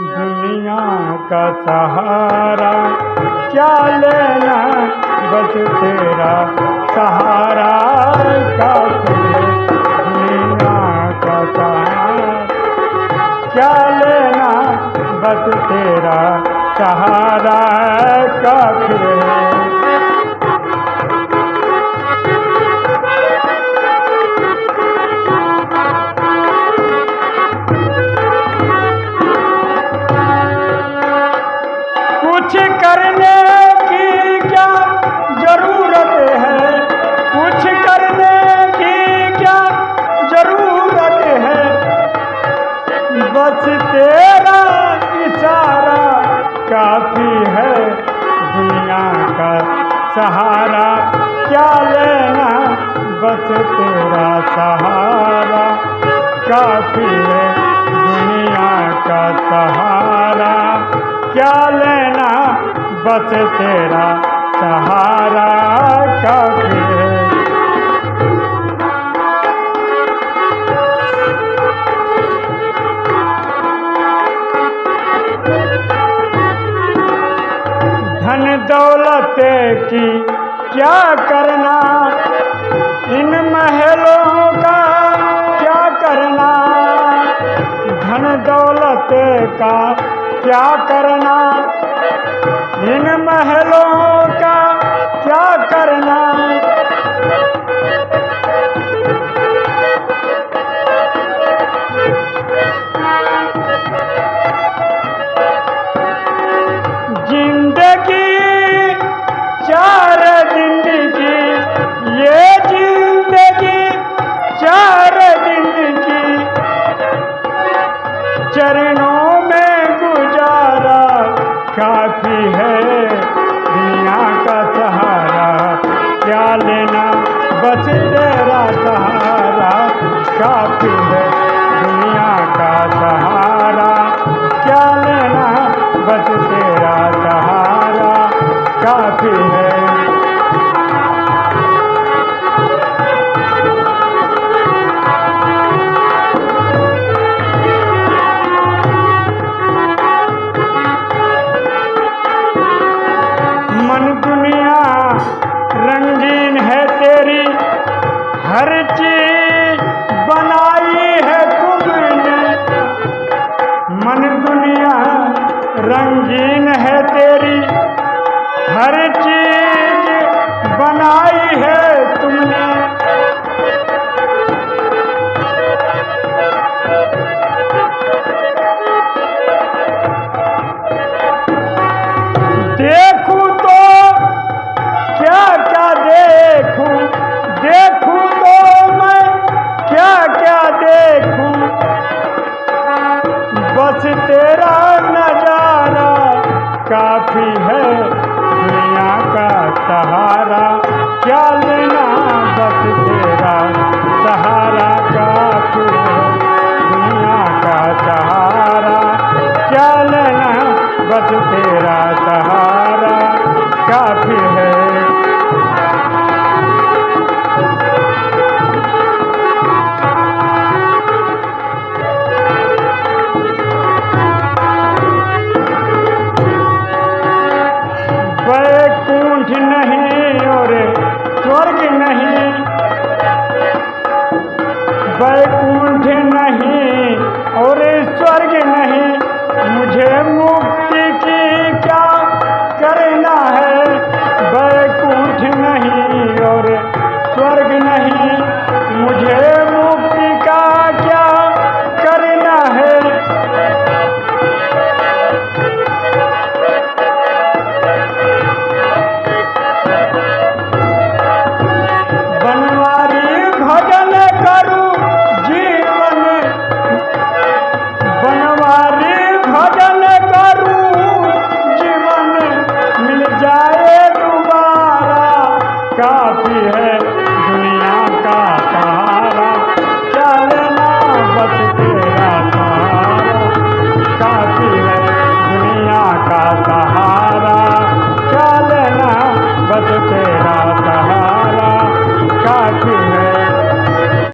दुनिया का सहारा। क्या लेना बस तेरा सहारा? का दुनिया का सहारा? क्या लेना बस तेरा सहारा? का है सहारा, क्या लेना? बस तेरा सहारा। काफ़ी है दुनिया का सहारा। क्या लेना? बस तेरा सहारा। काफ़ी है। धन दौलत की। क्या करना? इन महलों का क्या करना? धन दौलत का क्या करना? इन महलों का क्या करना? चरणों में गुजारा काफ़ी है, दुनिया का सहारा। क्या लेना, बस तेरा सहारा। काफ़ी है। हर चीज़ बनाई है तुमने मन दुनिया रंगीन है तेरी। हर चीज़ बनाई है तुमने। बस तेरा नज़ारा काफ़ी है दुनिया का सहारा। क्या लेना बस तेरा? सहारा काफ़ी है दुनिया का सहारा। क्या लेना बस तेरा? सहारा काफ़ी है। யாருக்கு என்ன आती है।